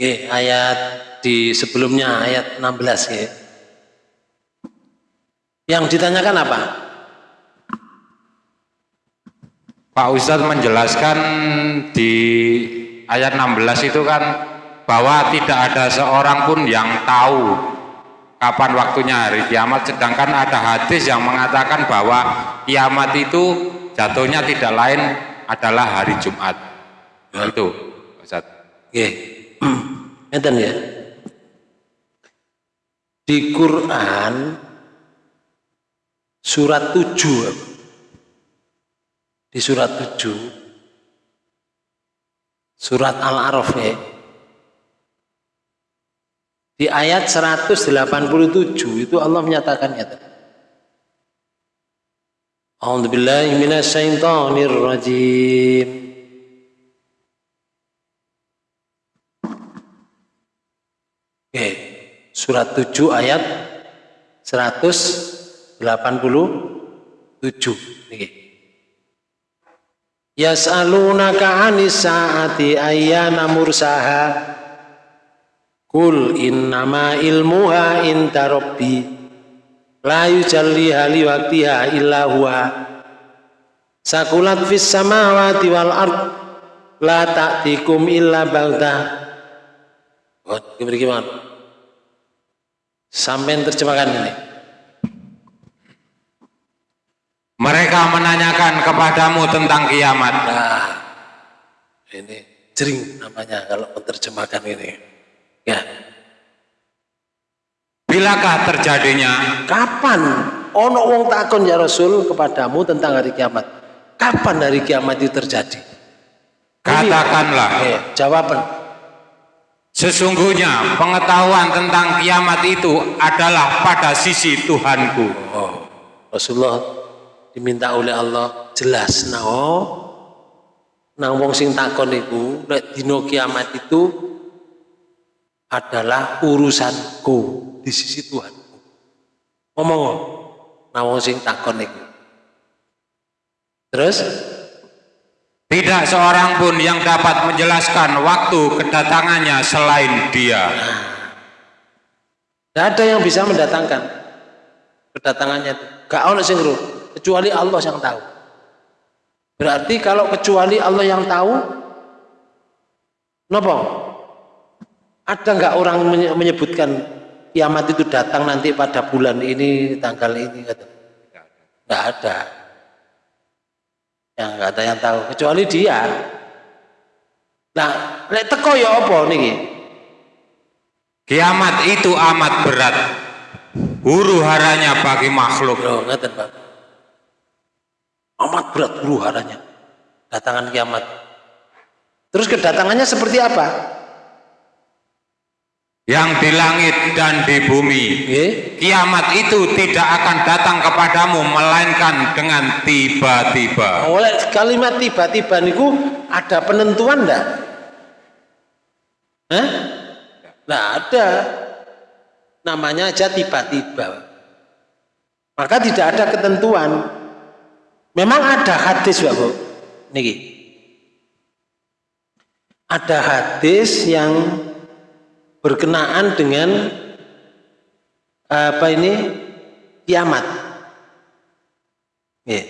Oke, ayat di sebelumnya ayat 16 ya. Yang ditanyakan apa? Pak Ustadz menjelaskan di ayat 16 itu kan bahwa tidak ada seorang pun yang tahu kapan waktunya hari kiamat sedangkan ada hadis yang mengatakan bahwa kiamat itu jatuhnya tidak lain adalah hari Jumat nah, itu Ustaz Oke ngeten ya di Quran surat 7 di surat 7 surat Al-Araf ya di ayat 187 itu Allah menyatakan ya. A'udzubillahi minasyaitonir rajim. Oke, surat 7 ayat 187. Niki. Yas'alunaka 'anis sa'ati ayyana mursaha Kul innama ilmuha inta rabbi la yujalliha liwaktiha illa huwa sakulat fis samawati wal ard la ta'tikum illa balta Oh, gimana? Sampai terjemahkan ini. Mereka menanyakan kepadamu tentang kiamat. Nah, ini jering namanya kalau menerjemahkan ini. Ya. Bilakah terjadinya? Kapan? Ono wong takon ya Rasul kepadamu tentang hari kiamat. Kapan hari kiamat itu terjadi? Katakanlah. Eh, jawaban. Sesungguhnya pengetahuan tentang kiamat itu adalah pada sisi Tuhanku. Oh, Rasulullah diminta oleh Allah jelas nah oh, nang wong sing takon iku nek kiamat itu adalah urusanku di sisi Tuhanku. Ngomong nawang sing takon iku. Terus tidak seorang pun yang dapat menjelaskan waktu kedatangannya selain dia. Tidak ada yang bisa mendatangkan kedatangannya. Gak ada sing kecuali Allah yang tahu. Berarti kalau kecuali Allah yang tahu, nopo ada nggak orang menyebutkan kiamat itu datang nanti pada bulan ini, tanggal ini? Nggak ada. Yang nggak ada yang tahu, kecuali dia. Nah, lek teko ya apa nih? Kiamat itu amat berat. Huru haranya bagi makhluk. Loh, ngeten, Pak. Amat berat huru haranya. Datangan kiamat. Terus kedatangannya seperti apa? Yang di langit dan di bumi. Kiamat itu tidak akan datang kepadamu melainkan dengan tiba-tiba. Oleh kalimat tiba-tiba niku ada penentuan enggak? Hah? Nah, ada. Namanya aja tiba-tiba. Maka tidak ada ketentuan. Memang ada hadis, Bu. Niki. Ada hadis yang berkenaan dengan apa ini kiamat. Ya.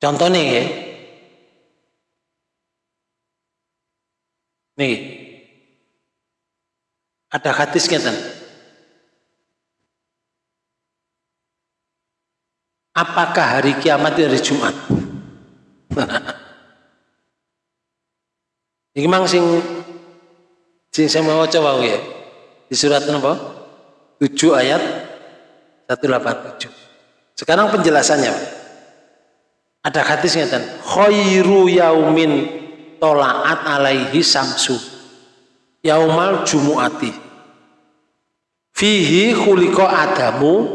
Contohnya ya. Nih. Ada hadis kan? Apakah hari kiamat itu hari Jumat? Ini memang sing Sing saya mau coba ya. Di surat apa? 7 ayat 187. Sekarang penjelasannya. Ada hadisnya dan khairu yaumin tolaat alaihi samsu yaumal jumuati fihi khuliqa adamu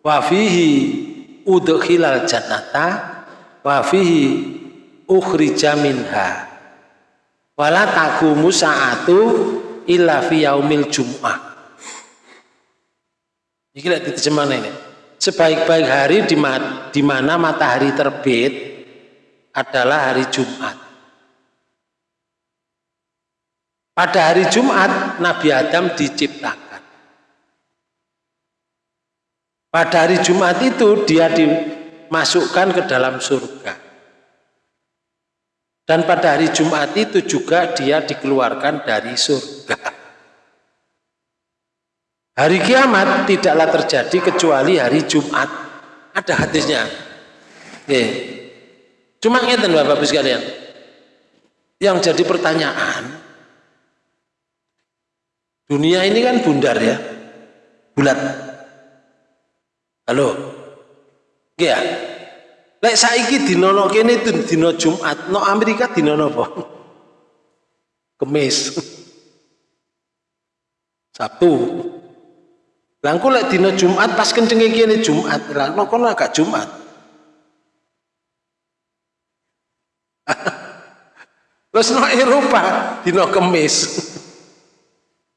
wa fihi udkhilal jannata wa fihi ukhrija minha wala taqumu sa'atu illa fi yaumil jum'ah ini lihat diterjemahkan ini sebaik-baik hari di, ma di mana matahari terbit adalah hari Jumat Pada hari Jumat Nabi Adam diciptakan. Pada hari Jumat itu dia dimasukkan ke dalam surga. Dan pada hari Jumat itu juga dia dikeluarkan dari surga. Hari kiamat tidaklah terjadi kecuali hari Jumat. Ada hadisnya. Oke. Cuma ngeten Bapak Ibu sekalian. Yang jadi pertanyaan, dunia ini kan bundar ya, bulat. Halo, ya. Lek saiki dina no kene dina Jumat, no Amerika dina napa? Kemis. Sabtu. Langku lek dina Jumat pas kencenge kene Jumat, lah no kono agak Jumat. Terus no Eropa dina Kemis.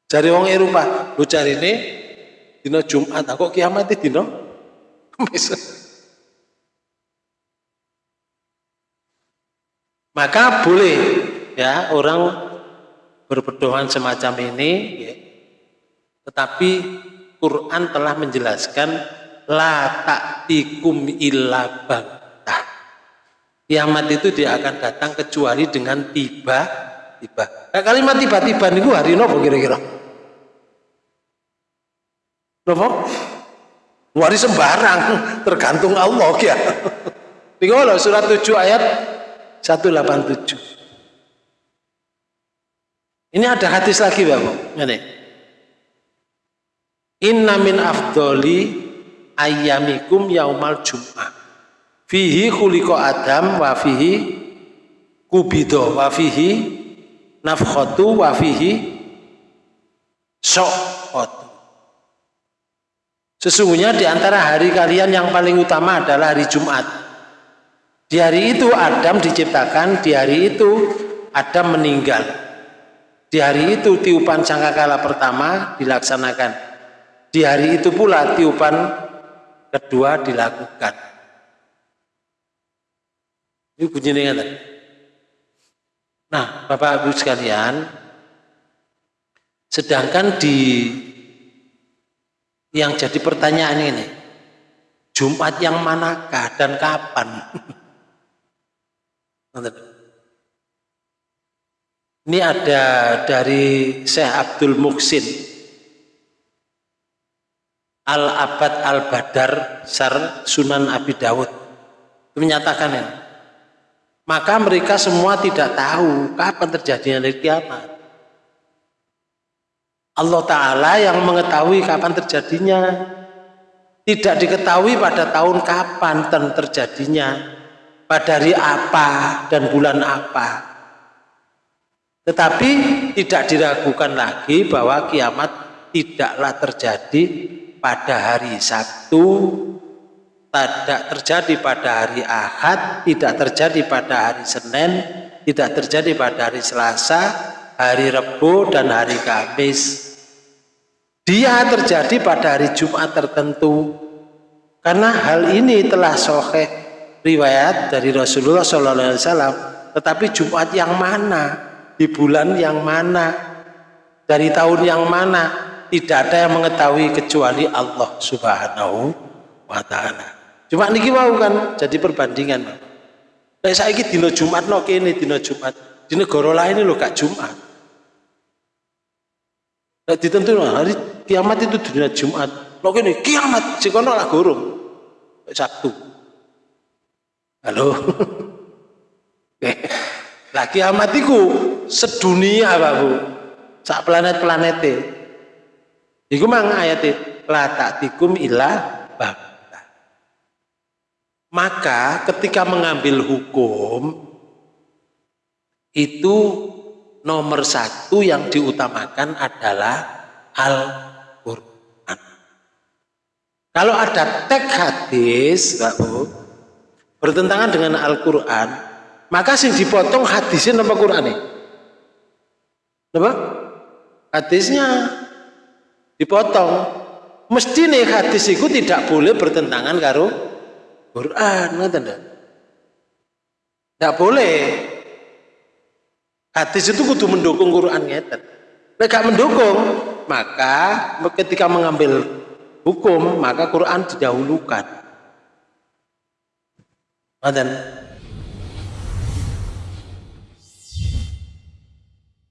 Cari wong Eropa, lu cari ini dina Jumat, kok kiamat dina Kemis. Maka boleh ya orang berpedoman semacam ini ya. Tetapi Quran telah menjelaskan la ta'tikum illa baghtah. Kiamat itu dia akan datang kecuali dengan tiba tiba. Nah, kalimat tiba-tiba niku hari nopo kira-kira? Nopo? Hari sembarang, tergantung Allah ya. Niku surat 7 ayat 187. Ini ada hadis lagi Bapak. Ini. Inna min afdoli ayyamikum yaumal jum'ah. Fihi khuliqa Adam wa fihi kubido wa fihi nafkhatu wa fihi so'otu. Sesungguhnya di antara hari kalian yang paling utama adalah hari Jumat. Di hari itu Adam diciptakan, di hari itu Adam meninggal. Di hari itu tiupan sangkakala pertama dilaksanakan. Di hari itu pula tiupan kedua dilakukan. Ini bunyinya tadi. Nah, Bapak Ibu sekalian, sedangkan di yang jadi pertanyaan ini, Jumat yang manakah dan kapan? Ini ada dari Syekh Abdul Muksin Al-Abad Al-Badar Sar Sunan Abi Dawud menyatakan ini. Maka mereka semua tidak tahu kapan terjadinya hari kiamat. Allah Ta'ala yang mengetahui kapan terjadinya. Tidak diketahui pada tahun kapan terjadinya. Pada hari apa dan bulan apa. Tetapi tidak diragukan lagi bahwa kiamat tidaklah terjadi pada hari Sabtu, tidak terjadi pada hari Ahad, tidak terjadi pada hari Senin, tidak terjadi pada hari Selasa, hari Rebu dan hari Kamis. Dia terjadi pada hari Jumat tertentu. Karena hal ini telah soheh riwayat dari Rasulullah SAW. Tetapi Jumat yang mana? Di bulan yang mana? Dari tahun yang mana? Tidak ada yang mengetahui kecuali Allah Subhanahu wa taala. Cuma niki mau kan jadi perbandingan. Nek saiki dina Jumat no kene dina Jumat. Di negara lain lho gak Jumat. Nek ditentu hari kiamat itu dunia Jumat. Lo kene kiamat sing kono lah gorong. Sabtu. Halo. lah kiamat iku sedunia Pak Bu. Sak planet-planete. Iku mang ayate la ta'tikum illa bagta. Maka ketika mengambil hukum itu nomor satu yang diutamakan adalah Al-Quran. Kalau ada teks hadis, Pak Bu, bertentangan dengan Al-Quran, maka sing dipotong hadisnya nama Quran ini. Apa? Hadisnya dipotong. Mesti nih hadis itu tidak boleh bertentangan karo Quran, ngerti Tidak boleh. Hadis itu kudu mendukung Quran ngeten. Gak mendukung, maka ketika mengambil hukum, maka Quran didahulukan. غدا.